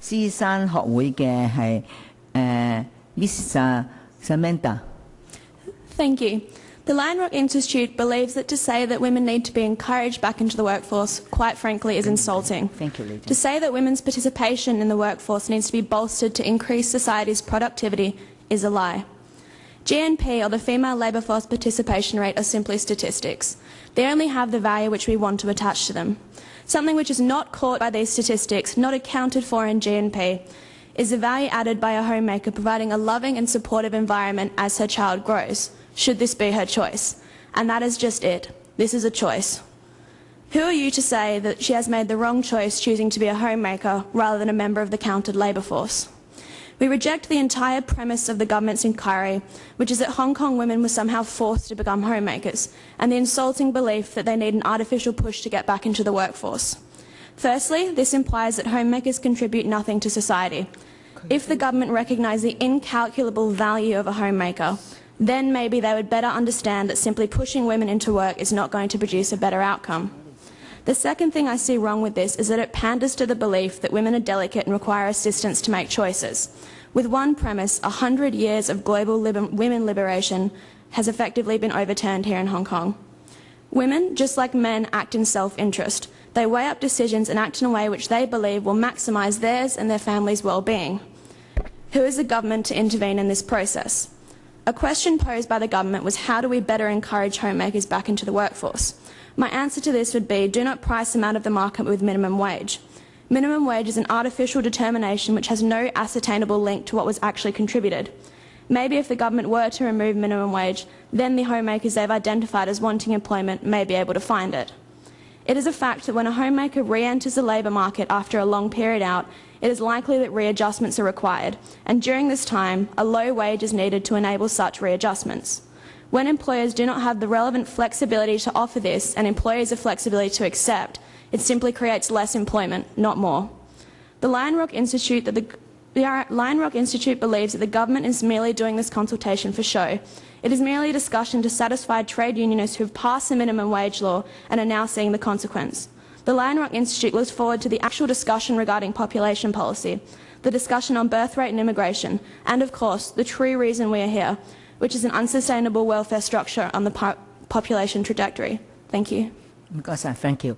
狮山学会嘅系诶 Miss Samantha。 Thank you. The Lion Rock Institute believes that to say that women need to be encouraged back into the workforce, quite frankly, is insulting. Thank you, lady. To say that women's participation in the workforce needs to be bolstered to increase society's productivity is a lie. GNP, or the female labour force participation rate, are simply statistics. They only have the value which we want to attach to them. Something which is not caught by these statistics, not accounted for in GNP, is the value added by a homemaker providing a loving and supportive environment as her child grows, should this be her choice. And that is just it. This is a choice. Who are you to say that she has made the wrong choice choosing to be a homemaker rather than a member of the counted labour force? We reject the entire premise of the government's inquiry, which is that Hong Kong women were somehow forced to become homemakers, and the insulting belief that they need an artificial push to get back into the workforce. Firstly, this implies that homemakers contribute nothing to society. If the government recognised the incalculable value of a homemaker, then maybe they would better understand that simply pushing women into work is not going to produce a better outcome. The second thing I see wrong with this is that it panders to the belief that women are delicate and require assistance to make choices. With one premise, a hundred years of global liber women liberation has effectively been overturned here in Hong Kong. Women, just like men, act in self-interest. They weigh up decisions and act in a way which they believe will maximise theirs and their family's well-being. Who is the government to intervene in this process? A question posed by the government was how do we better encourage homemakers back into the workforce? My answer to this would be do not price them out of the market with minimum wage. Minimum wage is an artificial determination which has no ascertainable link to what was actually contributed. Maybe if the government were to remove minimum wage, then the homemakers they've identified as wanting employment may be able to find it. It is a fact that when a homemaker re-enters the labour market after a long period out, it is likely that readjustments are required, and during this time, a low wage is needed to enable such readjustments. When employers do not have the relevant flexibility to offer this and employees the flexibility to accept, it simply creates less employment, not more. The Lion Rock Institute, that the, the Lion Rock Institute believes that the government is merely doing this consultation for show. It is merely a discussion to satisfy trade unionists who've passed the minimum wage law and are now seeing the consequence. The Lion Rock Institute looks forward to the actual discussion regarding population policy, the discussion on birth rate and immigration, and of course, the true reason we are here, which is an unsustainable welfare structure on the population trajectory. Thank you. Thank you.